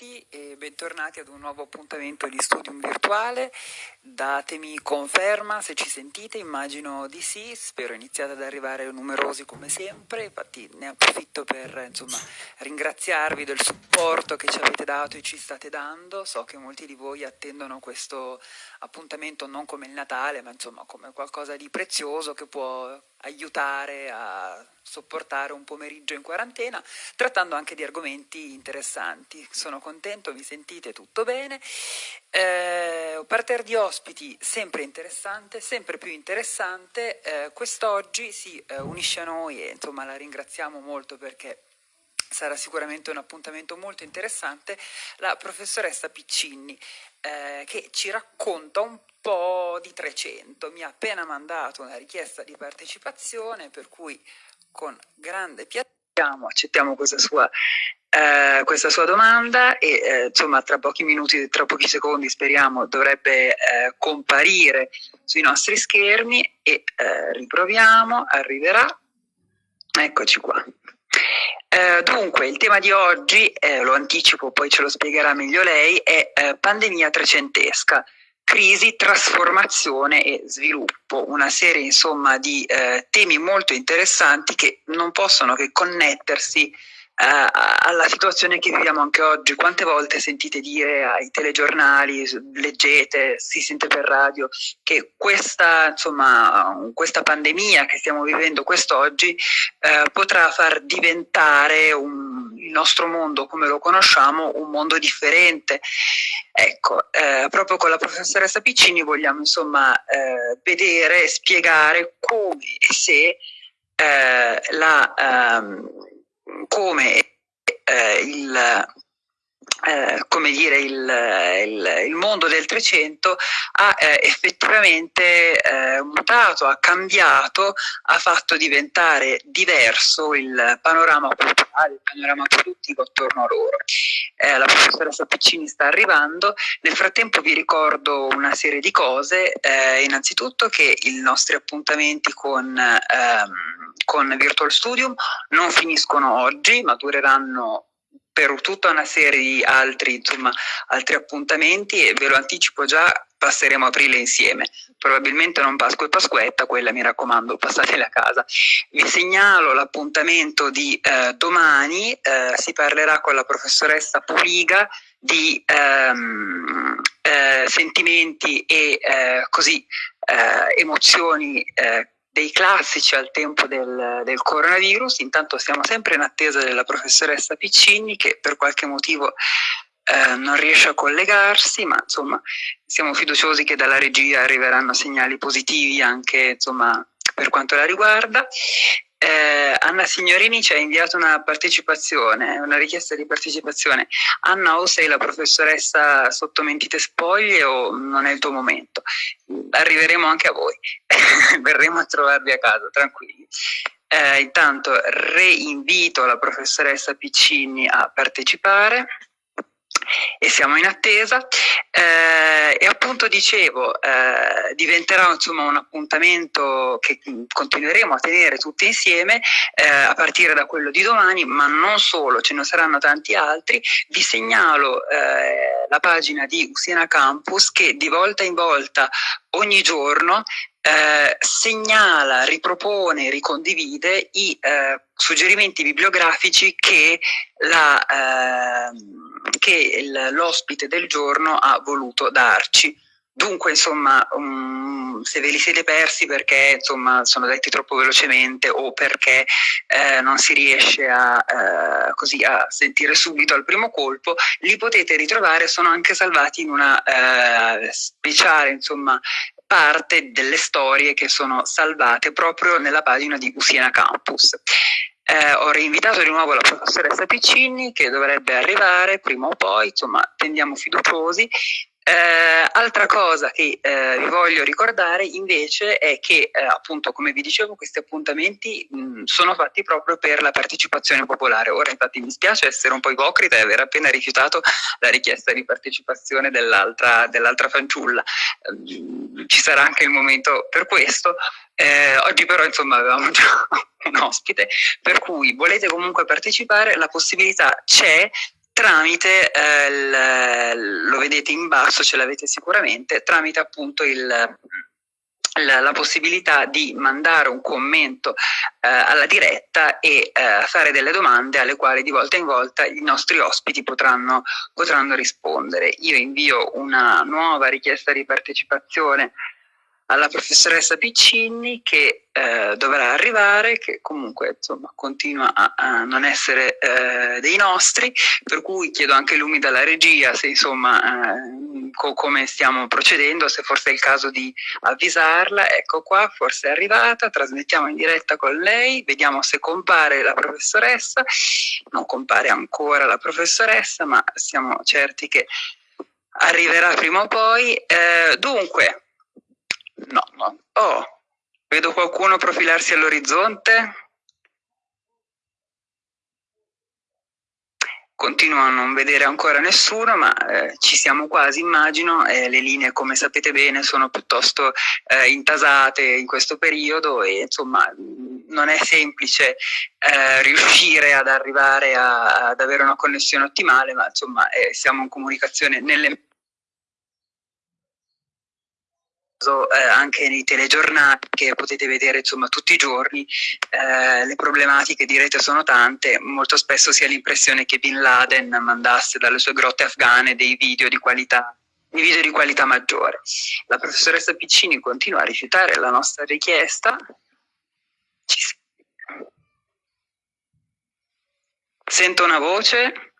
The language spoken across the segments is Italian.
tutti e bentornati ad un nuovo appuntamento di Studium Virtuale. Datemi conferma se ci sentite, immagino di sì, spero iniziate ad arrivare numerosi come sempre, infatti ne approfitto per insomma, ringraziarvi del supporto che ci avete dato e ci state dando. So che molti di voi attendono questo appuntamento non come il Natale, ma insomma come qualcosa di prezioso che può aiutare a sopportare un pomeriggio in quarantena, trattando anche di argomenti interessanti. Sono contento, mi sentite tutto bene. Eh, parterre di ospiti sempre interessante, sempre più interessante. Eh, quest'oggi si eh, unisce a noi e insomma la ringraziamo molto perché sarà sicuramente un appuntamento molto interessante, la professoressa Piccinni eh, che ci racconta un po' di 300. Mi ha appena mandato una richiesta di partecipazione per cui con grande piacere accettiamo questa sua, eh, questa sua domanda e eh, insomma tra pochi minuti, tra pochi secondi speriamo dovrebbe eh, comparire sui nostri schermi e eh, riproviamo, arriverà, eccoci qua. Eh, dunque, il tema di oggi, eh, lo anticipo, poi ce lo spiegherà meglio lei, è pandemia trecentesca crisi, trasformazione e sviluppo, una serie insomma di eh, temi molto interessanti che non possono che connettersi alla situazione che viviamo anche oggi. Quante volte sentite dire ai telegiornali, leggete, si sente per radio, che questa, insomma, questa pandemia che stiamo vivendo quest'oggi eh, potrà far diventare un, il nostro mondo come lo conosciamo un mondo differente. Ecco, eh, proprio con la professoressa Piccini vogliamo insomma eh, vedere spiegare come e se eh, la... Come eh, il, eh, come dire, il, il, il, mondo del Trecento ha eh, effettivamente eh, mutato, ha cambiato, ha fatto diventare diverso il panorama culturale, il panorama produttivo attorno a loro. Eh, la professoressa Piccini sta arrivando, nel frattempo vi ricordo una serie di cose, eh, innanzitutto che i nostri appuntamenti con... Ehm, con Virtual Studium non finiscono oggi, ma dureranno per tutta una serie di altri, insomma, altri appuntamenti e ve lo anticipo già, passeremo aprile insieme. Probabilmente non Pasqua e Pasquetta, quella mi raccomando, passatela a casa. Vi segnalo l'appuntamento di eh, domani, eh, si parlerà con la professoressa Puliga di ehm, eh, sentimenti e eh, così eh, emozioni eh, dei classici al tempo del, del, coronavirus, intanto siamo sempre in attesa della professoressa Piccini che per qualche motivo eh, non riesce a collegarsi, ma insomma siamo fiduciosi che dalla regia arriveranno segnali positivi anche insomma, per quanto la riguarda eh, Anna Signorini ci ha inviato una partecipazione, una richiesta di partecipazione. Anna, o sei la professoressa sotto mentite spoglie o non è il tuo momento? Arriveremo anche a voi, verremo a trovarvi a casa, tranquilli. Eh, intanto reinvito la professoressa Piccini a partecipare e siamo in attesa. Eh, e appunto dicevo eh, diventerà insomma un appuntamento che continueremo a tenere tutti insieme eh, a partire da quello di domani ma non solo ce ne saranno tanti altri. Vi segnalo eh, la pagina di Usiena Campus che di volta in volta ogni giorno eh, segnala, ripropone, ricondivide i eh, suggerimenti bibliografici che la, eh, che l'ospite del giorno ha voluto darci. Dunque, insomma, um, se ve li siete persi perché insomma, sono detti troppo velocemente o perché eh, non si riesce a, eh, così, a, sentire subito al primo colpo, li potete ritrovare, sono anche salvati in una eh, speciale insomma, parte delle storie che sono salvate proprio nella pagina di Usiena Campus. Eh, ho reinvitato di nuovo la professoressa Piccini che dovrebbe arrivare prima o poi, insomma tendiamo fiduciosi. Eh, altra cosa che eh, vi voglio ricordare invece è che eh, appunto come vi dicevo questi appuntamenti mh, sono fatti proprio per la partecipazione popolare. Ora infatti mi spiace essere un po' ipocrita e aver appena rifiutato la richiesta di partecipazione dell'altra dell fanciulla. Eh, ci sarà anche il momento per questo. Eh, oggi però insomma avevamo già un ospite, per cui volete comunque partecipare, la possibilità c'è tramite, eh, lo vedete in basso, ce l'avete sicuramente, tramite appunto il la, possibilità di mandare un commento eh, alla diretta e eh, fare delle domande alle quali di volta in volta i nostri ospiti potranno, potranno rispondere. Io invio una nuova richiesta di partecipazione alla professoressa Piccini che eh, dovrà arrivare, che comunque insomma, continua a, a non essere eh, dei nostri, per cui chiedo anche lumi dalla regia se insomma eh, co come stiamo procedendo, se forse è il caso di avvisarla, ecco qua, forse è arrivata, trasmettiamo in diretta con lei, vediamo se compare la professoressa, non compare ancora la professoressa, ma siamo certi che arriverà prima o poi. Eh, dunque, No. Oh, vedo qualcuno profilarsi all'orizzonte. Continuo a non vedere ancora nessuno, ma eh, ci siamo quasi, immagino. Eh, le linee, come sapete bene, sono piuttosto eh, intasate in questo periodo e insomma non è semplice eh, riuscire ad arrivare a, ad avere una connessione ottimale, ma insomma eh, siamo in comunicazione nelle eh, anche nei telegiornali che potete vedere insomma tutti i giorni eh, le problematiche di rete sono tante molto spesso si ha l'impressione che Bin Laden mandasse dalle sue grotte afghane dei video di qualità di video di qualità maggiore la professoressa Piccini continua a rifiutare la nostra richiesta sento una voce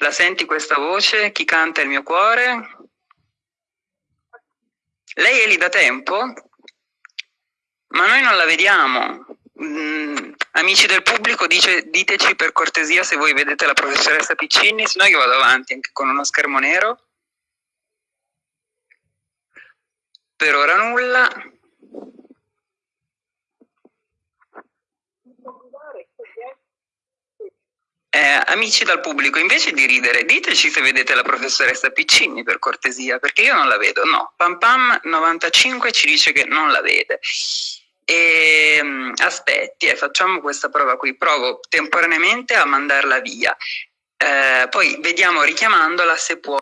la senti questa voce? Chi canta il mio cuore? Lei è lì da tempo? Ma noi non la vediamo. Mm, amici del pubblico, dice, diteci per cortesia se voi vedete la professoressa Piccini, se no io vado avanti anche con uno schermo nero. Per ora nulla. Eh, amici dal pubblico, invece di ridere, diteci se vedete la professoressa Piccini per cortesia, perché io non la vedo. No, Pam Pam 95 ci dice che non la vede. E, um, aspetti, eh, facciamo questa prova qui, provo temporaneamente a mandarla via. Eh, poi vediamo richiamandola se può.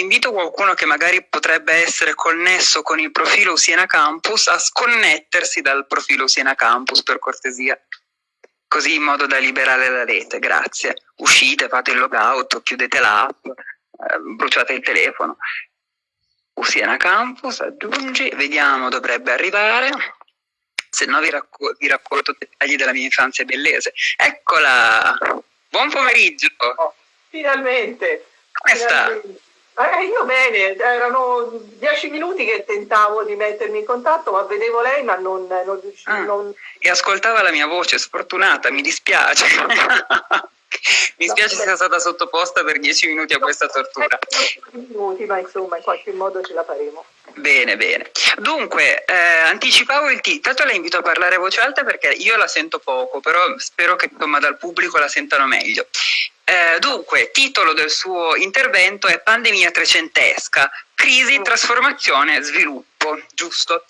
Invito qualcuno che magari potrebbe essere connesso con il profilo Siena Campus a sconnettersi dal profilo Siena Campus per cortesia così in modo da liberare la rete, grazie. Uscite, fate il logout, chiudete l'app, eh, bruciate il telefono. Usiena Campus, aggiungi, vediamo, dovrebbe arrivare. Se no vi, racco vi racconto dettagli della mia infanzia bellese. Eccola! Buon pomeriggio! Oh, finalmente! Come sta? Eh, io bene, erano dieci minuti che tentavo di mettermi in contatto, ma vedevo lei, ma non, non riuscivo. Ah, non... E ascoltava la mia voce, sfortunata, mi dispiace. mi spiace no, sia stata sottoposta per dieci minuti a questa tortura. Minuti, ma insomma, in qualche modo ce la faremo. Bene, bene. Dunque, eh, anticipavo il titolo, tanto la invito a parlare a voce alta perché io la sento poco, però spero che insomma, dal pubblico la sentano meglio. Eh, dunque, titolo del suo intervento è Pandemia trecentesca, crisi, mm. trasformazione, sviluppo, giusto?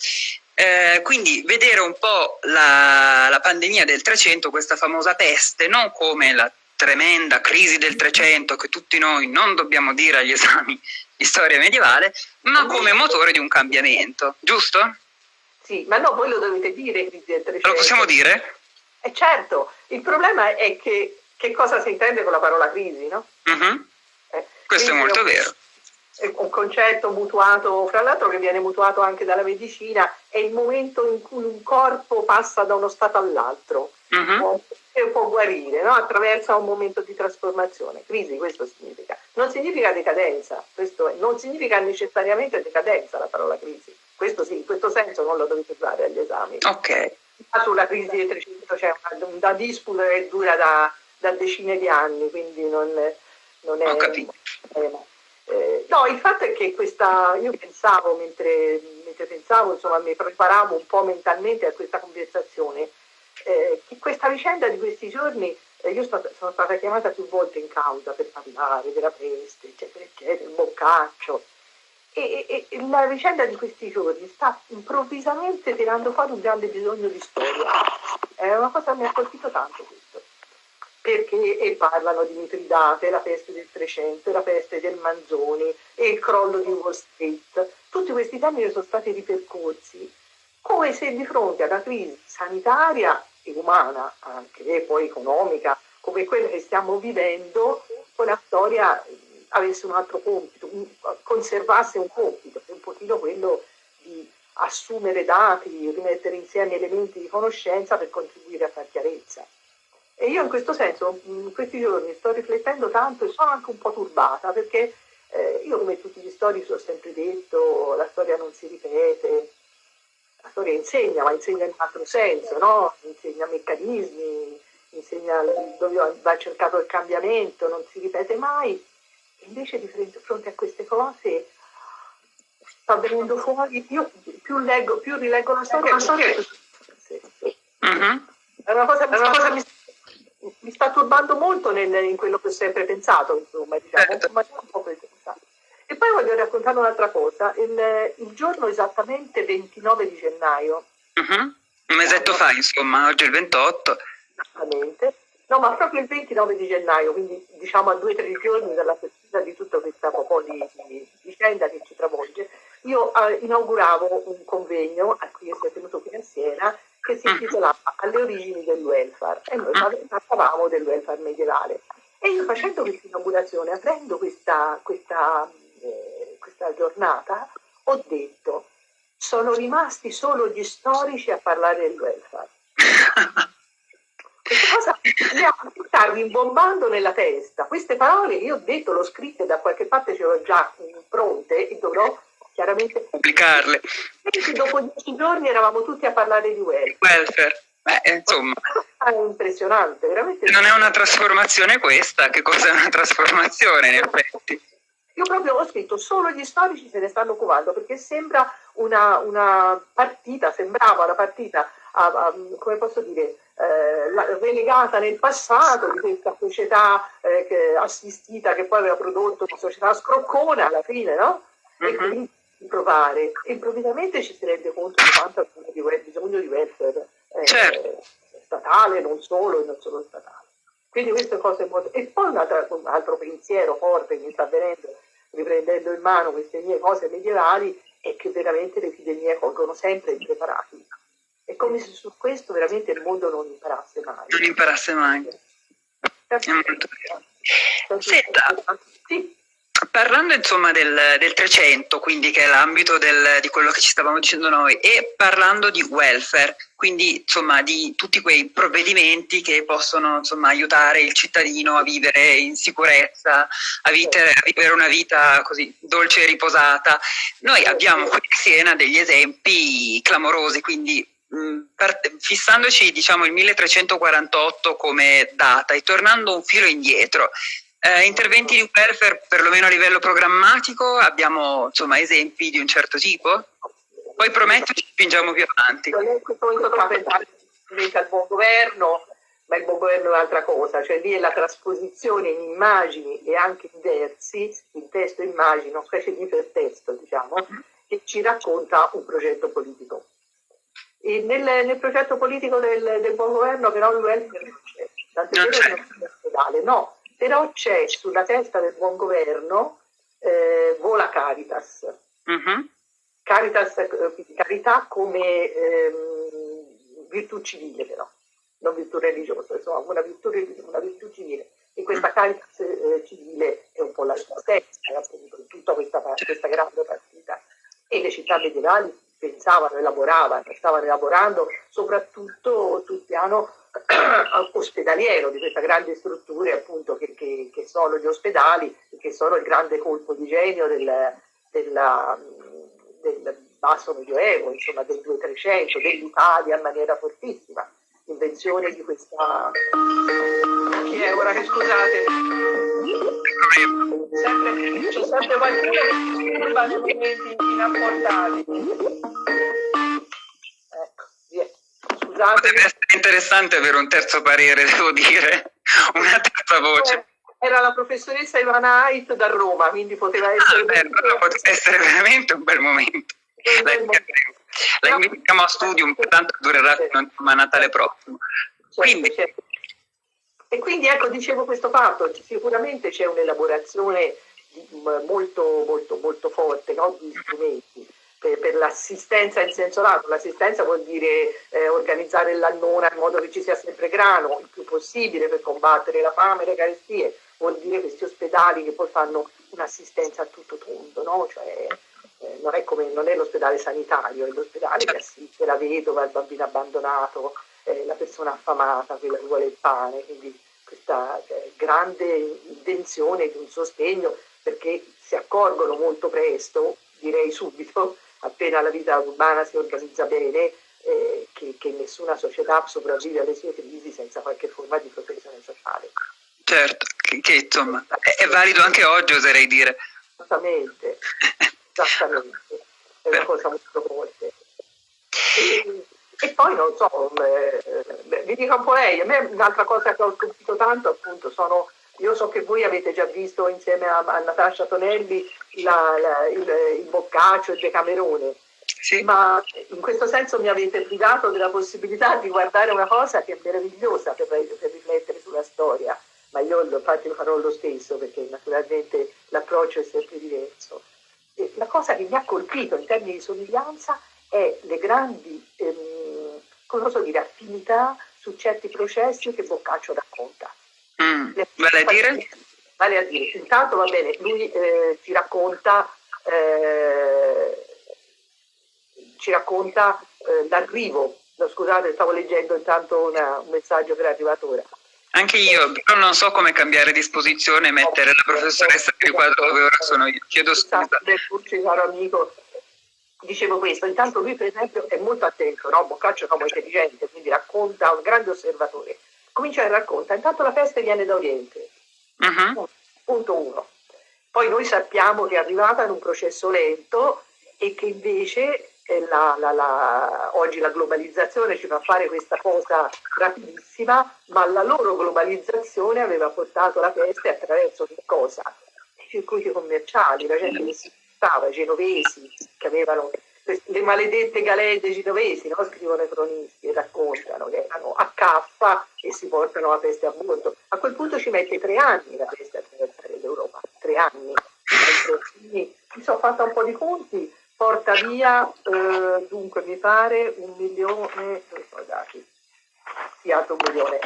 Eh, quindi vedere un po' la, la pandemia del 300, questa famosa peste, non come la tremenda crisi del 300 che tutti noi non dobbiamo dire agli esami di storia medievale, ma come motore di un cambiamento, giusto? Sì, ma no, voi lo dovete dire, crisi del 300. Lo possiamo dire? Eh certo, il problema è che che cosa si intende con la parola crisi, no? Mhm. -huh. eh, Questo è molto vero. È un concetto mutuato, fra l'altro che viene mutuato anche dalla medicina, è il momento in cui un corpo passa da uno stato all'altro mhm. -huh. e può guarire, no? attraverso un momento di trasformazione. Crisi, questo significa. Non significa decadenza, è, non significa necessariamente decadenza la parola crisi. Questo sì, in questo senso non lo dovete usare agli esami. Ok. Sulla crisi del 300 c'è una, una disputa che dura da da decine di anni, quindi non, non è... Ho capito. Eh, no, il fatto è che questa, io pensavo, mentre, mentre, pensavo, insomma, mi preparavo un po' mentalmente a questa conversazione, eh, che questa vicenda di questi giorni, eh, io sono, sono stata chiamata più volte in causa per parlare della peste, eccetera, eccetera, il boccaccio, e, e, e, la vicenda di questi giorni sta improvvisamente tirando fuori un grande bisogno di storia. È una cosa che mi ha colpito tanto questo. Perché parlano di Mitridate, la peste del 300, la peste del Manzoni e il crollo di Wall Street. Tutti questi temi sono stati ripercorsi come se di fronte a una crisi sanitaria e umana, anche poi economica, come quella che stiamo vivendo, la storia avesse un altro compito, conservasse un compito, un pochino quello di assumere dati, rimettere insieme elementi di conoscenza per contribuire a far chiarezza. E io in questo senso, in questi giorni sto riflettendo tanto e sono anche un po' turbata perché eh, io come tutti gli storici ho sempre detto la storia non si ripete, la storia insegna, ma insegna in un altro senso, no? insegna meccanismi, insegna dove va cercato il cambiamento, non si ripete mai. E invece di fronte a queste cose sta venendo fuori, io più leggo, più rileggo la storia, la storia è... Uh-huh. È una cosa, è una cosa mi sta turbando molto nel, in quello che ho sempre pensato, insomma, diciamo, certo. ma un po' E poi voglio raccontare un'altra cosa, il, il, giorno esattamente 29 di gennaio. Uh-huh. Un mesetto fa, insomma, oggi è il 28. Esattamente. No, ma proprio il 29 di gennaio, quindi diciamo a due o tre giorni dalla festa di tutta questa po' di, di vicenda che ci travolge, io eh, inauguravo un convegno a cui si è tenuto qui a Siena che si intitolava Alle origini del welfare e noi parlavamo del welfare medievale. E io facendo questa inaugurazione, aprendo questa, questa, eh, questa giornata, ho detto sono rimasti solo gli storici a parlare del welfare. Questa cosa mi ha rimbombando nella testa. Queste parole io ho detto, l'ho scritte da qualche parte, ce l'ho già pronte e dovrò chiaramente pubblicarle. Dopo dieci giorni eravamo tutti a parlare di welfare. welfare. Beh, insomma. È impressionante, veramente. Non è una trasformazione questa, che cosa è una trasformazione in effetti? Io proprio ho scritto, solo gli storici se ne stanno occupando, perché sembra una, una partita, sembrava una partita, a, a, come posso dire, eh, relegata nel passato di questa società eh, che, assistita che poi aveva prodotto una società scroccona alla fine, no? Uh-huh. E mhm. quindi provare, improvvisamente ci si rende conto di quanto ha bisogno di welfare eh, certo. statale, non solo e non solo statale. Quindi queste cose molto... E poi un altro, un altro pensiero forte che mi sta venendo, riprendendo in mano queste mie cose medievali, è che veramente le epidemie colgono sempre impreparati. È come se su questo veramente il mondo non imparasse mai. Non imparasse mai. È vero. Senta, sì. Parlando insomma del, del 300, quindi che è l'ambito di quello che ci stavamo dicendo noi, e parlando di welfare, quindi insomma di tutti quei provvedimenti che possono insomma aiutare il cittadino a vivere in sicurezza, a vivere, a vivere una vita così dolce e riposata, noi abbiamo qui a Siena degli esempi clamorosi, quindi fissandoci diciamo il 1348 come data e tornando un filo indietro, eh, interventi di welfare, perlomeno a livello programmatico, abbiamo insomma, esempi di un certo tipo? Poi prometto ci spingiamo più avanti. È questo momento fa pensare al buon governo, ma il buon governo è un'altra cosa, cioè lì è la trasposizione in immagini e anche in versi, in testo e immagini, una specie di ipertesto, diciamo, che ci racconta un progetto politico. Nel, nel, progetto politico del, del, buon governo però il welfare non c'è, tant'è vero che non c'è no, però c'è sulla testa del buon governo eh, vola Caritas. Uh-huh. Caritas, eh, carità come ehm, virtù civile però, non virtù religiosa, insomma una virtù, una virtù civile. E questa mm. Caritas eh, civile è un po' la stessa, appunto, in tutta questa, questa grande partita. E le città medievali pensavano, elaboravano, stavano elaborando soprattutto sul piano ospedaliero di queste grandi strutture appunto che, che, che, sono gli ospedali, che sono il grande colpo di genio del, della, del basso medioevo, insomma del 200-300, dell'Italia in maniera fortissima. L'invenzione di questa... Chi è ora che scusate? Sempre, c'è sempre qualcuno che turba nei momenti inapportati. Ecco, via. Scusate. Potrebbe essere interessante avere un terzo parere, devo dire, una terza voce. Era la professoressa Ivana Ait da Roma, quindi poteva essere... Ah, beh, poteva essere veramente un bel momento. La, la invitiamo a studio, tanto durerà fino a Natale prossimo. Certo, Quindi, certo. E quindi ecco, dicevo questo fatto, sicuramente c'è un'elaborazione molto, molto, molto forte no? di strumenti per, per l'assistenza in senso lato. L'assistenza vuol dire eh, organizzare l'annona in modo che ci sia sempre grano, il più possibile per combattere la fame e le carestie, vuol dire questi ospedali che poi fanno un'assistenza a tutto tondo, no? cioè, eh, non, è come, non è l'ospedale sanitario, è l'ospedale che assiste la vedova, il bambino abbandonato, eh, la persona affamata, quella che vuole il pane, quindi questa cioè, grande intenzione di un sostegno perché si accorgono molto presto, direi subito, appena la vita urbana si organizza bene, eh, che, che, nessuna società sopravvive alle sue crisi senza qualche forma di protezione sociale. Certo, che, che insomma è, è, valido anche oggi, oserei dire. Esattamente, esattamente, è una cosa molto forte. E, e poi non so, eh, vi dico un po' lei, a me un'altra cosa che ho colpito tanto appunto sono io so che voi avete già visto insieme a, a Natascia Tonelli la, la, il, il Boccaccio, il Decamerone, sì. ma in questo senso mi avete privato della possibilità di guardare una cosa che è meravigliosa per, per riflettere sulla storia, ma io infatti lo farò lo stesso perché naturalmente l'approccio è sempre diverso. La cosa che mi ha colpito in termini di somiglianza è le grandi ehm, come posso dire, affinità su certi processi che Boccaccio racconta. Mm, vale a dire? Vale a dire, intanto va bene, lui eh, ci racconta, eh, ci racconta eh, l'arrivo, no, scusate stavo leggendo intanto una, un messaggio che è arrivato ora. Anche io, però non so come cambiare disposizione e mettere la professoressa nel quadro dove ora sono io. Chiedo scusa. Del caro amico, dicevo questo, intanto lui per esempio è molto attento, no? Boccaccio è un uomo intelligente, quindi racconta, un grande osservatore comincia a raccontare, intanto la peste viene da Oriente, uh-huh. punto uno. Poi noi sappiamo che è arrivata in un processo lento e che invece la, la, la, oggi la globalizzazione ci fa fare questa cosa rapidissima, ma la loro globalizzazione aveva portato la peste attraverso che cosa? I circuiti commerciali, la gente che si stava, i genovesi che avevano le maledette galette genovesi, no? scrivono i cronisti e raccontano che erano a caffa e si portano la peste a bordo. A quel punto ci mette tre anni la peste a attraversare l'Europa, tre anni. Mi sono fatta un po' di conti, porta via, eh, dunque mi pare un milione, dati? Sì, un milione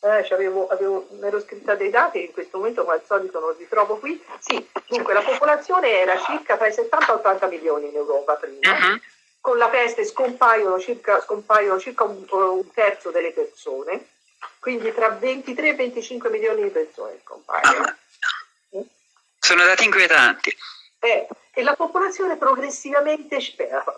eh, avevo, avevo, mi ero scritta dei dati, in questo momento come al solito non li trovo qui. Sì, dunque la popolazione era circa tra i 70 e 80 milioni in Europa prima. Uh-huh. Con la peste scompaiono circa, scompaiono circa un, un, terzo delle persone, quindi tra 23 e 25 milioni di persone scompaiono. Sono dati inquietanti. Eh, e la popolazione progressivamente,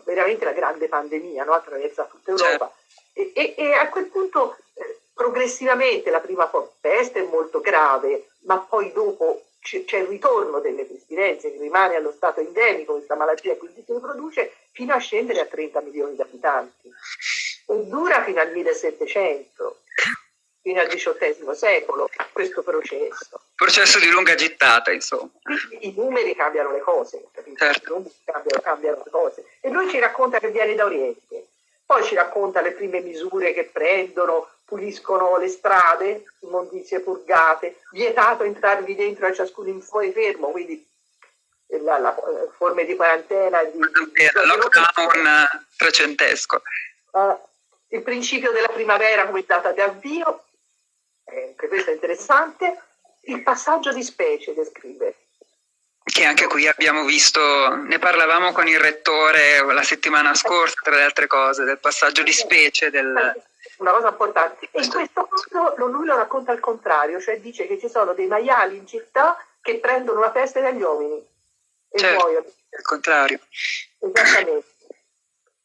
veramente la grande pandemia no? attraversa tutta Europa, certo. e, e, e, a quel punto eh, progressivamente la prima peste è molto grave, ma poi dopo c'è il ritorno delle pestilenze che rimane allo stato endemico, questa malattia quindi si riproduce fino a scendere a 30 milioni di abitanti e dura fino al 1700, fino al XVIII secolo questo processo. Processo di lunga gittata, insomma. I numeri cambiano le cose, certo. I numeri cambiano, cambiano le cose. E lui ci racconta che viene da Oriente, poi ci racconta le prime misure che prendono, puliscono le strade, immondizie purgate, vietato entrarvi dentro a ciascuno in fuori fermo, quindi la, la, forme di quarantena. Di, di, lockdown trecentesco. Uh, il principio della primavera come data di avvio, eh, anche questo è interessante, il passaggio di specie descrive. Che anche qui abbiamo visto, ne parlavamo con il rettore la settimana scorsa, tra le altre cose, del passaggio di specie. Del una cosa importante. E in questo caso lui lo racconta al contrario, cioè dice che ci sono dei maiali in città che prendono la peste dagli uomini e certo, muoiono. Al contrario. Esattamente.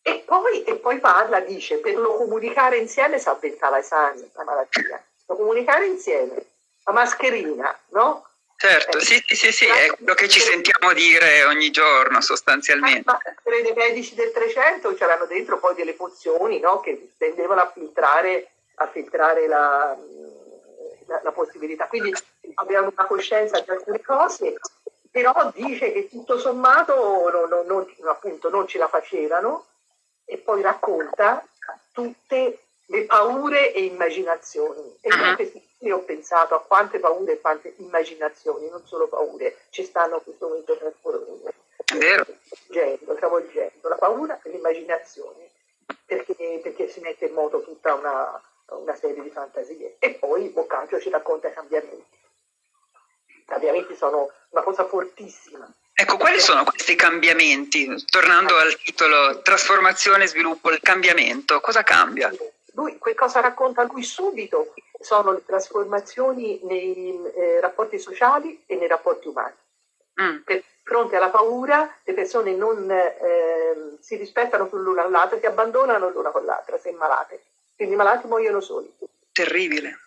E poi, e poi parla, dice, per lo comunicare insieme si avventava i sani, la malattia. Lo comunicare insieme, la mascherina, no? Certo, sì, sì, sì, è quello che ci sentiamo dire ogni giorno sostanzialmente. Ma dei medici del 300 c'erano dentro poi delle pozioni no, che tendevano a filtrare, a filtrare la, la, la, possibilità. Quindi abbiamo una coscienza di alcune cose, però dice che tutto sommato non, non, non, appunto, non ce la facevano e poi racconta tutte le paure e immaginazioni. E uh-huh. io ho pensato a quante paure e quante immaginazioni, non solo paure, ci stanno in questo momento travolgendo, travolgendo la paura e l'immaginazione, perché, perché, si mette in moto tutta una, una serie di fantasie. E poi Boccaccio ci racconta i cambiamenti. I cambiamenti sono una cosa fortissima. Ecco, quali sono questi cambiamenti? Tornando al titolo Trasformazione, sviluppo, il cambiamento, cosa cambia? Lui, che cosa racconta lui subito sono le trasformazioni nei eh, rapporti sociali e nei rapporti umani. Mm. Per fronte alla paura le persone non eh, si rispettano più l'una all'altra, si abbandonano l'una con l'altra se malate. Quindi i malati muoiono soli. Terribile.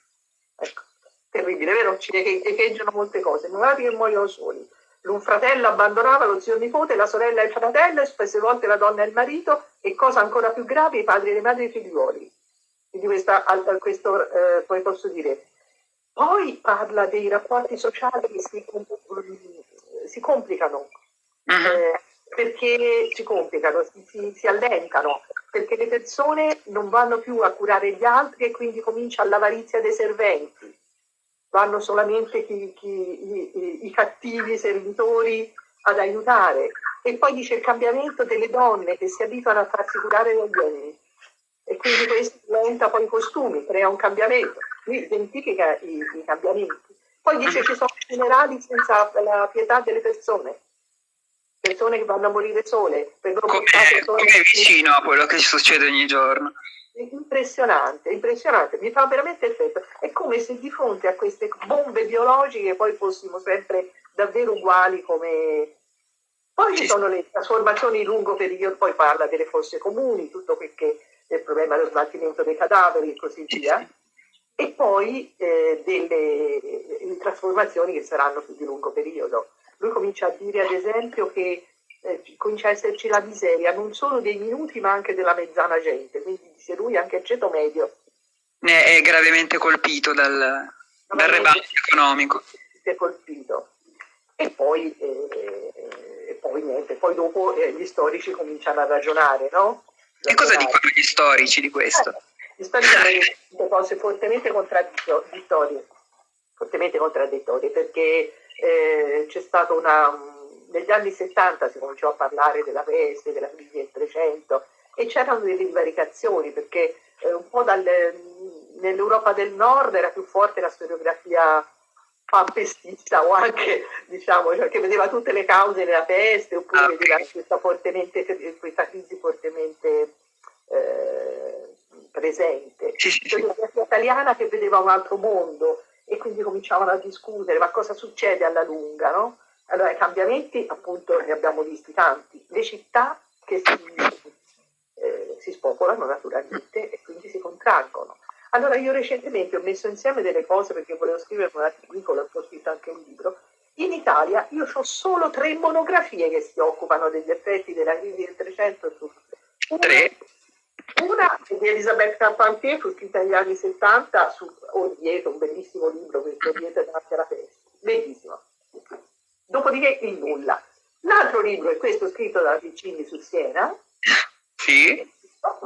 Ecco, terribile, vero? Ci echeggiano molte cose. I malati che muoiono soli. Un fratello abbandonava lo zio nipote, la sorella e il fratello, e spesse volte la donna e il marito, e cosa ancora più grave, i padri e le madri e i figliuoli. Quindi questa, questo, eh, come posso dire. Poi parla dei rapporti sociali che si, si complicano. Eh, perché si complicano, si, si, si, allentano, perché le persone non vanno più a curare gli altri e quindi comincia l'avarizia dei serventi. Vanno solamente chi, chi, i, i, cattivi servitori ad aiutare. E poi dice il cambiamento delle donne che si abituano a farsi curare dagli uomini. E quindi questo diventa poi i costumi, crea un cambiamento. Lui identifica i, i cambiamenti. Poi dice che ci sono funerali senza la pietà delle persone persone che vanno a morire sole. Come, come vicino a quello che succede ogni giorno. È impressionante, impressionante, mi fa veramente effetto. È come se di fronte a queste bombe biologiche poi fossimo sempre davvero uguali come... Poi ci sono le trasformazioni in lungo periodo, poi parla delle fosse comuni, tutto quel che è il problema dello smaltimento dei cadaveri e così via. E poi eh, delle trasformazioni che saranno più di lungo periodo lui comincia a dire ad esempio che eh, comincia a esserci la miseria non solo dei minuti ma anche della mezzana gente, quindi dice lui anche il ceto medio. È gravemente colpito dal, dal rebasso economico. È colpito. E poi, eh, e poi niente, poi dopo eh, gli storici cominciano a ragionare, no? E cosa dicono gli storici di questo? Eh, gli storici hanno detto cose fortemente contraddittorie, fortemente contraddittorie perché eh, c'è stata una, negli anni 70 si cominciò a parlare della peste, della crisi del 300 e c'erano delle divaricazioni perché eh, un po' nell'Europa del Nord era più forte la storiografia pampestista o anche diciamo cioè, che vedeva tutte le cause della peste oppure ah, vedeva questa, questa crisi fortemente eh, presente. La storiografia italiana che vedeva un altro mondo e quindi cominciavano a discutere ma cosa succede alla lunga, no? Allora i cambiamenti appunto ne abbiamo visti tanti, le città che si, eh, si spopolano naturalmente e quindi si. Allora io recentemente ho messo insieme delle cose perché volevo scrivere un articolo, ho scritto anche un libro. In Italia io ho solo tre monografie che si occupano degli effetti della crisi del 300 su tre una di Elisabeth Carpentier, fu scritta negli anni 70 su Orvieto, un bellissimo libro, questo Orvieto davanti alla peste, bellissimo. Dopodiché il nulla. L'altro libro è questo scritto da Piccini su Siena, sì.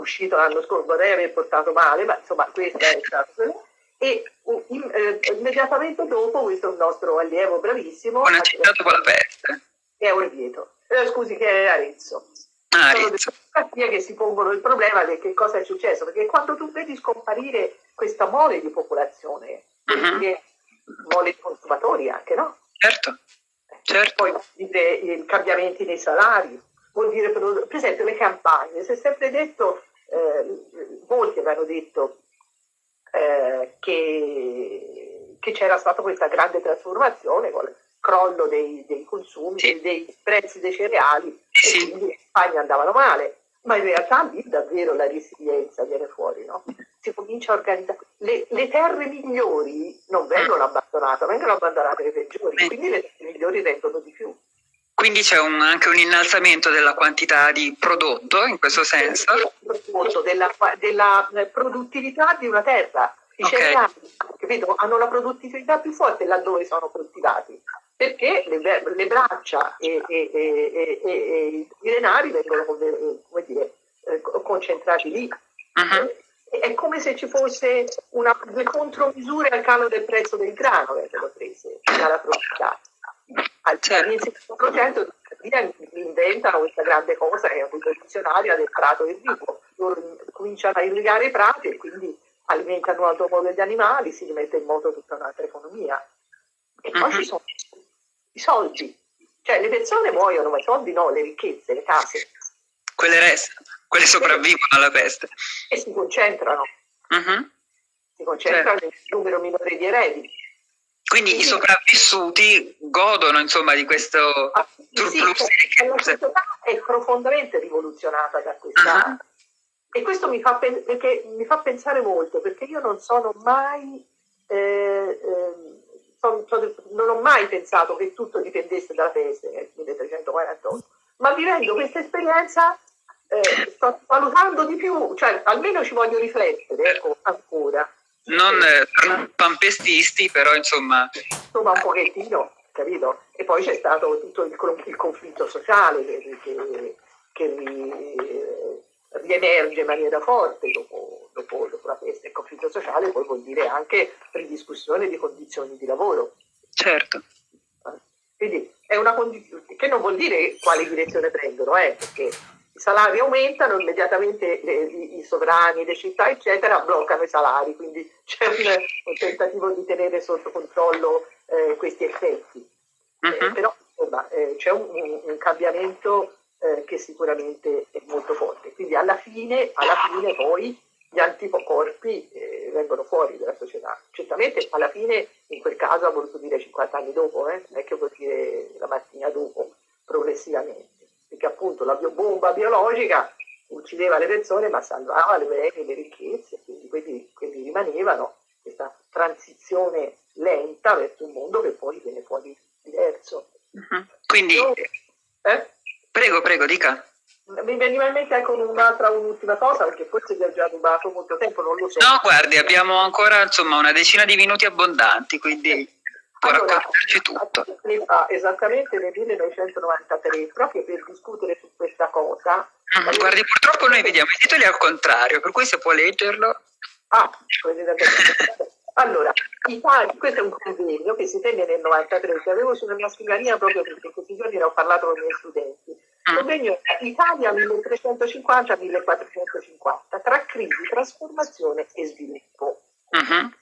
Uscito l'anno scorso, vorrei aver portato male, ma insomma questo è stato e in, eh, immediatamente dopo questo è un nostro allievo bravissimo. Una città dopo la peste. È Orvieto, eh, scusi che è Arezzo. Ah, sono delle che si pongono il problema di che cosa è successo, perché quando tu vedi scomparire questa mole di popolazione, uh-huh. mole di consumatori anche, no? Certo, certo. Poi vuol dire i cambiamenti nei salari, vuol dire per, per esempio le campagne, si è sempre detto, eh, molti avevano detto eh, che, che, c'era stata questa grande trasformazione con crollo dei, dei consumi, sì. dei prezzi dei cereali sì. e quindi in Spagna andavano male. Ma in realtà lì davvero la resilienza viene fuori, no? Si comincia a organizzare. Le, le terre migliori non vengono abbandonate, vengono abbandonate le peggiori, quindi le terre migliori rendono di più. Quindi c'è anche un innalzamento della quantità di prodotto in questo senso? Della, della produttività di una terra. I okay. cereali capito, hanno la produttività più forte laddove sono coltivati perché le, le braccia e, e, e, e, i denari vengono dire, eh, concentrati lì. Uh-huh. è come se ci fosse una, due contromisure al calo del prezzo del grano vengono prese dalla proprietà. All'inizio del Novecento inventano questa grande cosa che è rivoluzionaria del prato irriguo. Loro cominciano a irrigare i prati e quindi alimentano un altro modo gli animali, si rimette in moto tutta un'altra economia. E poi uh-huh. ci sono i soldi, cioè le persone muoiono, ma i soldi no, le ricchezze, le case. Quelle restano, quelle sopravvivono alla peste. E si concentrano. Uh-huh. Si concentrano certo. nel numero minore di eredi. Quindi, i sopravvissuti godono insomma di questo ah, surplus sì, La società è profondamente rivoluzionata da questa... Uh-huh. E questo mi fa, mi fa, pensare molto, perché io non sono mai... Eh, eh, son, son, non ho mai pensato che tutto dipendesse dalla peste nel 1348, ma vivendo questa esperienza eh, sto valutando di più, cioè almeno ci voglio riflettere ecco, ancora. Non eh, pampestisti, però insomma... Insomma un pochettino, capito? E poi c'è stato tutto il, il conflitto sociale che, che, che ri, riemerge in maniera forte dopo, dopo, dopo la peste. Il conflitto sociale poi vuol dire anche ridiscussione di condizioni di lavoro. Certo. Quindi è una condizione che non vuol dire quale direzione prendono, eh, perché i salari aumentano, immediatamente le, i, i, sovrani, le città, eccetera, bloccano i salari, quindi c'è un, un tentativo di tenere sotto controllo eh, questi effetti. Uh-huh. Eh, mhm. però eh, c'è un, un, un cambiamento eh, che sicuramente è molto forte. Quindi alla fine, alla fine poi gli anticorpi eh, vengono fuori dalla società. Certamente alla fine in quel caso ha voluto dire 50 anni dopo, eh? non è che vuol dire la mattina dopo, progressivamente, perché appunto la bomba biologica uccideva le persone ma salvava le beni le ricchezze, quindi quelli, quelli rimanevano, questa transizione lenta verso un mondo che poi viene fuori diverso. Uh-huh. Quindi, Io, eh? prego, prego, dica. Mi veniva in mente anche un'altra, un'ultima cosa, perché forse vi ho già rubato molto tempo, non lo so. No, guardi, abbiamo ancora insomma una decina di minuti abbondanti, quindi allora, raccontarci tutto. Fa, esattamente nel 1993, proprio per discutere su questa cosa. Mm, guardi, purtroppo noi vediamo i titoli al contrario, per cui se può leggerlo. Ah, allora, Italia, questo è un convegno che si tenne nel 93, che avevo sulla mia scrivania proprio perché in questi giorni ne ho parlato con i miei studenti Convegno Italia 1350-1450 tra crisi, trasformazione e sviluppo. Uh-huh.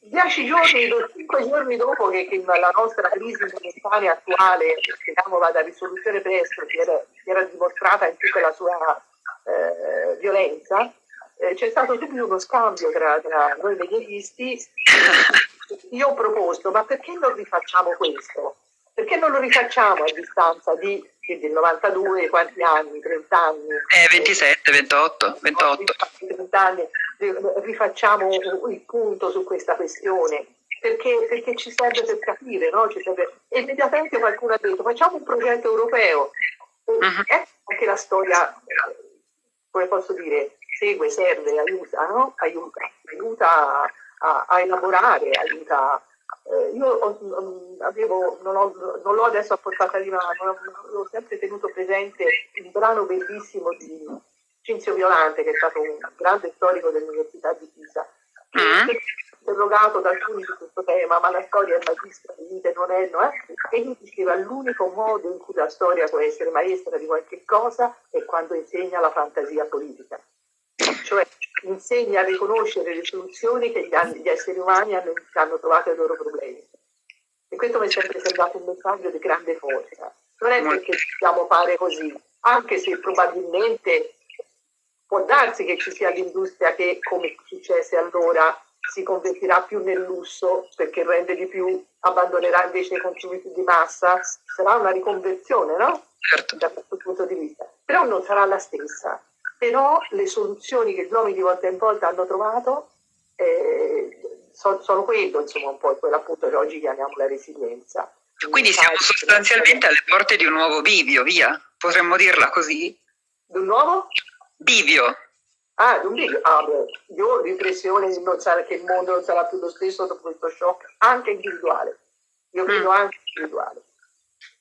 Dieci giorni, cinque giorni dopo che, che, la nostra crisi monetaria attuale, speriamo vada a risoluzione presto, si era, si era dimostrata in tutta la sua eh, violenza, eh, c'è stato subito uno scambio tra, tra noi medievalisti. Io ho proposto, ma perché non rifacciamo questo? Perché non lo rifacciamo a distanza di del 92, quanti anni? 30 anni? Eh, 27, 28, 28. 30 anni, rifacciamo il punto su questa questione. Perché, perché ci serve per capire, no? serve... E immediatamente qualcuno ha detto facciamo un progetto europeo. Uh-huh. Ecco anche la storia, come posso dire, segue, serve, aiuta, no? aiuta, aiuta a, a elaborare, aiuta a eh, io ho, mm, avevo, non, ho, non, l'ho adesso a portata di mano, ho sempre tenuto presente un brano bellissimo di Cinzio Violante, che è stato un grande storico dell'Università di Pisa, che mm. è interrogato da alcuni su questo tema, ma la storia è magistra di vita, non è, no? Eh? E lui diceva l'unico modo in cui la storia può essere maestra di qualche cosa è quando insegna la fantasia politica. Cioè insegna a riconoscere le soluzioni che gli, gli esseri umani hanno, hanno, trovato ai loro problemi. E questo mi è sempre sembrato un messaggio di grande forza. Non è perché dobbiamo fare così, anche se probabilmente può darsi che ci sia l'industria che, come successe allora, si convertirà più nel lusso perché rende di più, abbandonerà invece i consumi di massa, sarà una riconversione, no? Certo. Da questo punto di vista. Però non sarà la stessa però le soluzioni che gli uomini di volta in volta hanno trovato eh, sono, sono quello, insomma, un po' quello appunto che oggi chiamiamo la resilienza. Quindi siamo sostanzialmente alle porte di un nuovo bivio, via? Potremmo dirla così? Di un nuovo? Bivio. Ah, di un bivio. Ah, beh, io ho l'impressione che il mondo non sarà più lo stesso dopo questo shock, anche individuale. Io credo mm. anche individuale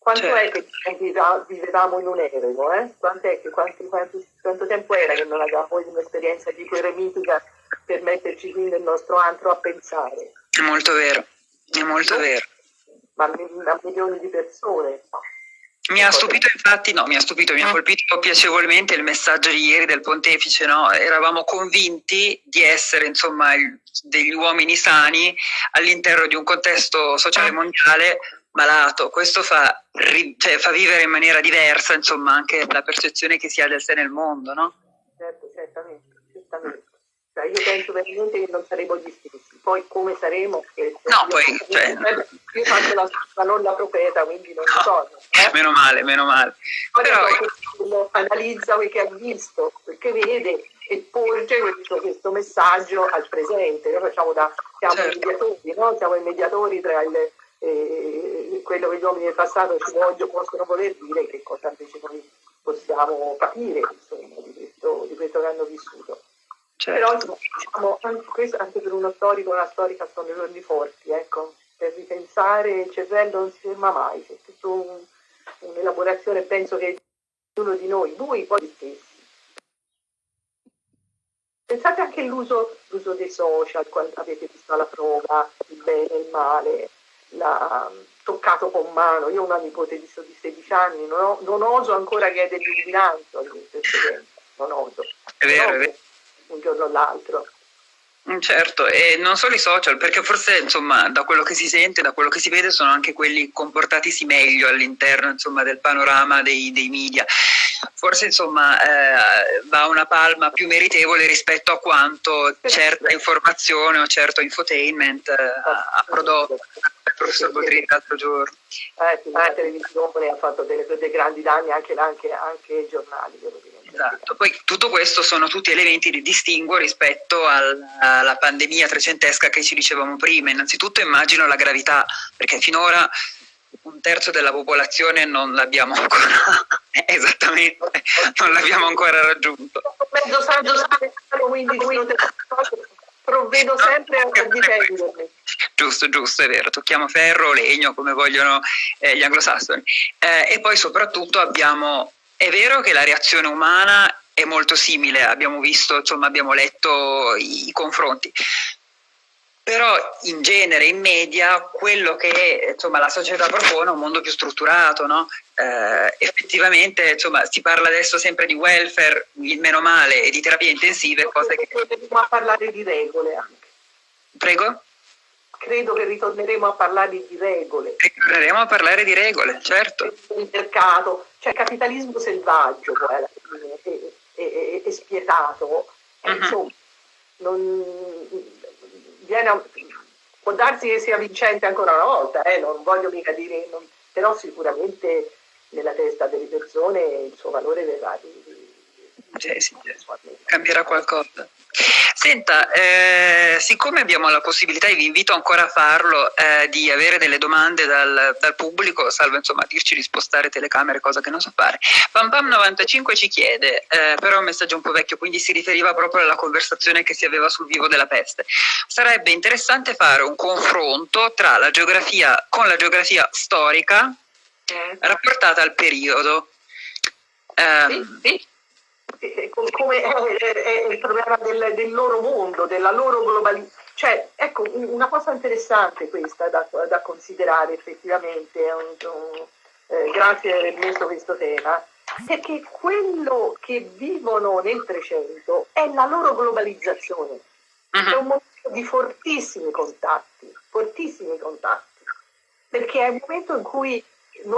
Quanto certo. è che vivevamo in un eremo? Eh? Che, quanti, quanti, quanto tempo era che non avevamo un'esperienza di queremitica per metterci qui nel nostro antro a pensare? È molto vero, è molto no? vero. Ma a milioni di persone. Mi ha stupito infatti, no, mi ha stupito, mi ha colpito piacevolmente il messaggio di ieri del pontefice, no? Eravamo convinti di essere, insomma, degli uomini sani all'interno di un contesto sociale mondiale malato, questo fa, cioè, fa, vivere in maniera diversa insomma anche la percezione che si ha del sé nel mondo, no? Certo, certamente, certamente. Cioè, io penso veramente che non saremo gli stessi, poi come saremo? no, poi, cioè... Io faccio la, la non la profeta, quindi non no, so. Eh? Meno male, meno male. Però uno analizza quel che ha visto, quel che vede e porge questo, questo messaggio al presente. Noi facciamo da, siamo certo. mediatori, no? siamo i mediatori tra il eh, quello che gli uomini del passato ci voglio, possono voler dire che cosa invece noi possiamo capire insomma, di, questo, di, questo, che hanno vissuto. Certo. Però diciamo, anche, questo, anche per uno storico una storica sono giorni forti, ecco, per ripensare il cervello non si ferma mai, c'è tutta un, un'elaborazione, penso che uno di noi, voi poi stessi. Pensate anche all'uso dei social, quando avete visto alla prova il bene e il male, l'ha toccato con mano. Io ho una nipote di, 16 anni, non, ho, non oso ancora chiedergli un bilancio non oso. È vero, è vero. Un giorno o l'altro. Mm, certo, e non solo i social, perché forse insomma, da quello che si sente, da quello che si vede, sono anche quelli comportatisi meglio all'interno insomma, del panorama dei, dei media. Forse insomma, eh, va una palma più meritevole rispetto a quanto certa informazione o certo infotainment eh, ha prodotto il professor Bodrini l'altro giorno. Eh, la televisione ha fatto delle, dei grandi danni anche, anche, anche ai giornali, devo dire. Esatto, poi tutto questo sono tutti elementi di distinguo rispetto alla pandemia trecentesca che ci dicevamo prima. Innanzitutto immagino la gravità, perché finora un terzo della popolazione non l'abbiamo ancora esattamente, non l'abbiamo ancora raggiunto. Mezzo saggio quindi provvedo sempre a difendermi. Giusto, giusto, è vero, tocchiamo ferro, legno come vogliono eh, gli anglosassoni. Eh, e poi soprattutto abbiamo è vero che la reazione umana è molto simile, abbiamo visto, insomma, abbiamo letto i, i confronti, però in genere, in media, quello che insomma, la società propone è un mondo più strutturato, no? eh, effettivamente insomma, si parla adesso sempre di welfare, il meno male, e di terapie intensive, cose che... Potremmo parlare di regole anche. Prego? credo che ritorneremo a parlare di regole. Ritorneremo a parlare di regole, certo. Il mercato, cioè capitalismo selvaggio poi alla fine, e, e, spietato. Uh-huh. Insomma, non, viene, può darsi che sia vincente ancora una volta, eh, non voglio mica dire, non, però sicuramente nella testa delle persone il suo valore verrà sì, sì, cambierà qualcosa. Senta, eh, siccome abbiamo la possibilità, e vi invito ancora a farlo, eh, di avere delle domande dal, dal, pubblico, salvo insomma dirci di spostare telecamere, cosa che non so fare. PamPam95 ci chiede, eh, però è un messaggio un po' vecchio, quindi si riferiva proprio alla conversazione che si aveva sul vivo della peste. Sarebbe interessante fare un confronto tra la geografia, con la geografia storica eh. rapportata al periodo. Sì, sì come è, il problema del, del, loro mondo, della loro globalizzazione. Cioè, ecco, una cosa interessante questa da, da considerare effettivamente, un, un, eh, grazie di aver messo questo tema, perché quello che vivono nel 300 è la loro globalizzazione, uh-huh. è un momento di fortissimi contatti, fortissimi contatti, perché è un momento in cui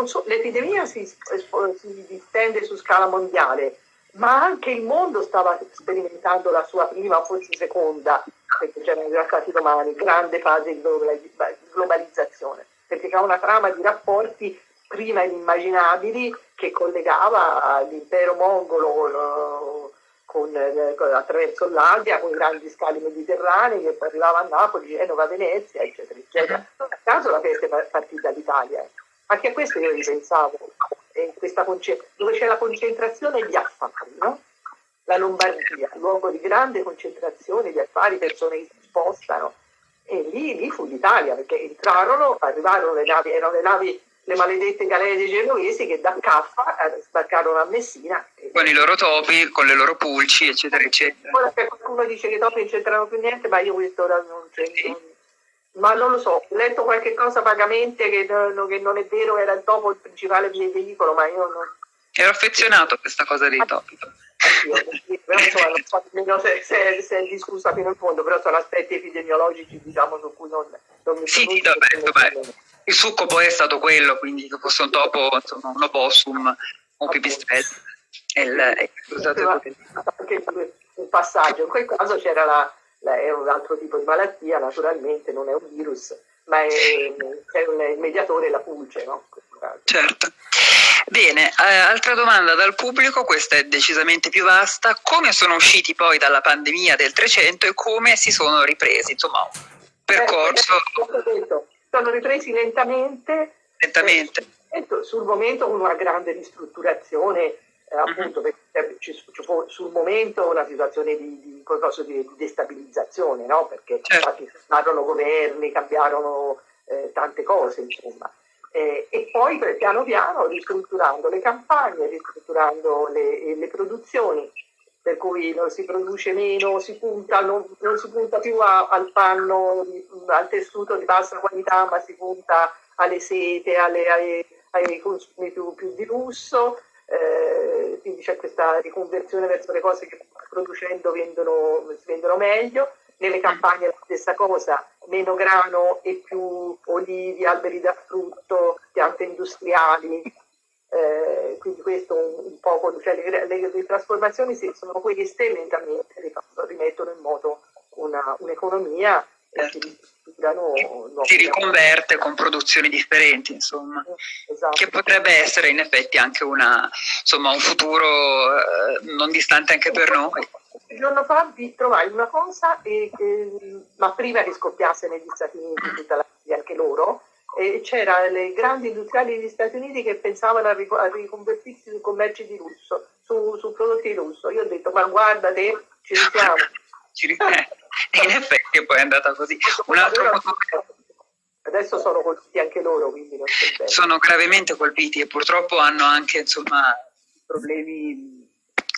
so, l'epidemia si, si distende su scala mondiale, ma anche il mondo stava sperimentando la sua prima, forse seconda, perché c'erano già stati domani, grande fase di globalizzazione, perché c'era una trama di rapporti prima inimmaginabili che collegava l'impero mongolo con, attraverso l'Asia con i grandi scali mediterranei che poi arrivava a Napoli, Genova, Venezia, eccetera, eccetera. Non a caso la peste è partita dall'Italia. Eh. Anche a questo io ripensavo dove c'è la concentrazione di affari, no? La Lombardia, luogo di grande concentrazione di affari, persone che si spostano. E lì, lì fu l'Italia, perché entrarono, arrivarono le navi, erano le navi le maledette galere dei genovesi che da Caffa eh, sbarcarono a Messina. Con i loro topi, con le loro pulci, eccetera, eccetera. Ora qualcuno dice che i topi non c'entrano più niente, ma io questo ora non c'entro. Ma non lo so, ho letto qualche cosa vagamente che, che non è vero, era il topo il principale veicolo, ma io non... Ero affezionato a questa cosa dei topi. però insomma, non so nemmeno se, se, se, è discussa fino in fondo, però sono aspetti epidemiologici diciamo, su cui non, non mi Sì, sì, vabbè, il succo poi è stato quello, quindi che fosse un topo, insomma, un opossum, un pipistrello. Anche un passaggio, in quel caso c'era la, è un altro tipo di malattia, naturalmente non è un virus, ma è, è un mediatore, la pulce, no? Certo. Bene, eh, altra domanda dal pubblico, questa è decisamente più vasta, come sono usciti poi dalla pandemia del 300 e come si sono ripresi? Insomma, un percorso... Eh, sono ripresi lentamente. Lentamente. Eh, sul momento con una grande ristrutturazione, eh, mhm. appunto, perché ci, ci fu sul momento una situazione di, di, di destabilizzazione, no? perché certo. cambiarono governi, cambiarono eh, tante cose, insomma. Eh, e poi piano piano ristrutturando le campagne, ristrutturando le, le produzioni, per cui non si produce meno, si punta, non, non si punta più a, al panno, al tessuto di bassa qualità, ma si punta alle sete, alle, ai, ai, consumi più, più di lusso, eh, quindi c'è questa riconversione verso le cose che producendo vendono, si vendono meglio. Nelle campagne la stessa cosa, meno grano e più olivi, alberi da frutto, piante industriali, eh, quindi questo un, un po', cioè le, le, le, trasformazioni sono queste lentamente rimettono in moto un'economia certo. Si, riconverte con produzioni differenti, insomma, esatto. che potrebbe essere in effetti anche una, insomma, un futuro eh, non distante anche per noi. Il giorno fa vi trovai una cosa, e, e, ma prima che scoppiasse negli Stati Uniti tutta la anche loro, e c'erano le grandi industriali degli Stati Uniti che pensavano a, ric- a riconvertirsi su commerci di lusso, su, su, prodotti di lusso. Io ho detto, ma guarda te, ci risiamo. e in effetti poi è andata così. Un altro Adesso sono colpiti anche loro, quindi non c'è bene. Sono gravemente colpiti e purtroppo hanno anche insomma, problemi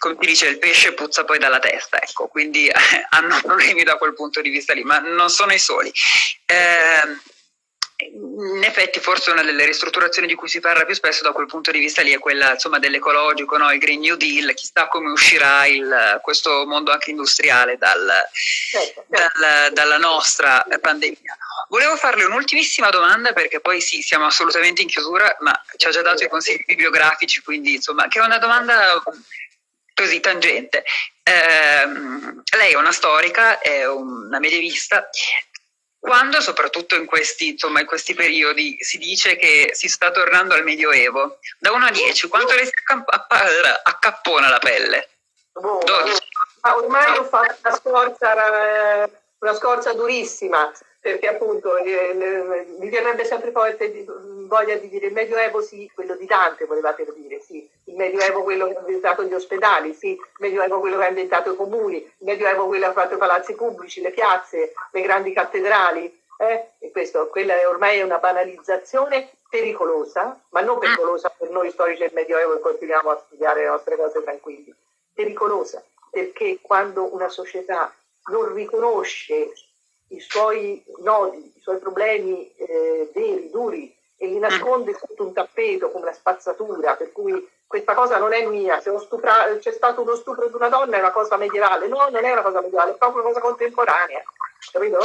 come ti dice il pesce puzza poi dalla testa, ecco, quindi hanno problemi da quel punto di vista lì, ma non sono i soli. Eh, in effetti forse una delle ristrutturazioni di cui si parla più spesso da quel punto di vista lì è quella insomma, dell'ecologico, no? il Green New Deal, chissà come uscirà il, questo mondo anche industriale dal, certo, certo. Dal, dalla nostra pandemia. Volevo farle un'ultimissima domanda perché poi sì, siamo assolutamente in chiusura, ma ci ha già dato i consigli bibliografici, quindi insomma, che è una domanda così tangente. Eh, lei è una storica, è una medievista, quando, soprattutto in questi, insomma, in questi periodi, si dice che si sta tornando al Medioevo, da 1 a 10, quanto le si accappona la pelle? Oh, ah, ormai ho fatto una scorza, una scorza durissima, perché appunto eh, mi verrebbe sempre forte voglia di dire il Medioevo sì, quello di Dante volevate dire, sì, il Medioevo quello che ha inventato gli ospedali, sì, il Medioevo quello che ha inventato i comuni, il Medioevo quello che ha fatto i palazzi pubblici, le piazze, le grandi cattedrali, eh? e questo, quella è ormai una banalizzazione pericolosa, ma non pericolosa per noi storici del Medioevo che continuiamo a studiare le nostre cose tranquilli, pericolosa perché quando una società non riconosce i suoi nodi, i suoi problemi eh, veri, duri, e li nasconde sotto un tappeto come una spazzatura, per cui questa cosa non è mia, se c'è stato uno stupro di una donna è una cosa medievale, no, non è una cosa medievale, è proprio una cosa contemporanea, capito?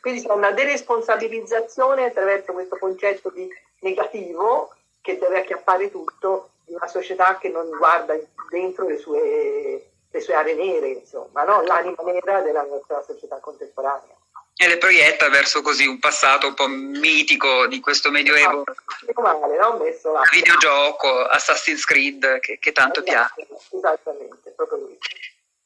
Quindi c'è una deresponsabilizzazione attraverso questo concetto di negativo che deve acchiappare tutto di una società che non guarda dentro le sue, le sue aree nere, insomma, no? l'anima nera della nostra società contemporanea e le proietta verso così un passato un po' mitico di questo medioevo ah, male, no? Messo là. videogioco Assassin's Creed che, che tanto esatto, piace esattamente, proprio lui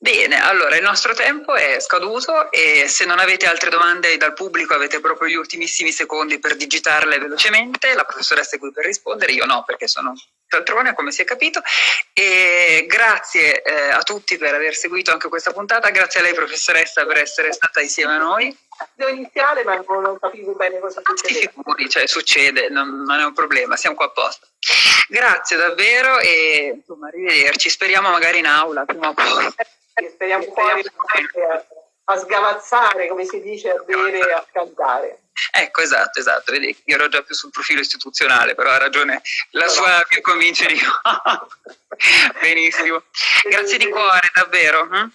Bene, allora il nostro tempo è scaduto e se non avete altre domande dal pubblico avete proprio gli ultimissimi secondi per digitarle velocemente, la professoressa è qui per rispondere, io no perché sono cialtrone come si è capito e grazie eh, a tutti per aver seguito anche questa puntata, grazie a lei professoressa per essere stata insieme a noi. Devo iniziare ma non, capivo bene cosa succede. Si figuri, cioè succede, non, non, è un problema, siamo qua apposta. Grazie davvero e insomma arrivederci, speriamo magari in aula prima o poi. Speriamo poi a, a sgavazzare, come si dice, a bere e a cantare. Ecco, esatto, esatto, vedi, io ero già più sul profilo istituzionale, però ha ragione, la sua mi convince di Benissimo. Grazie di cuore, davvero. Hm?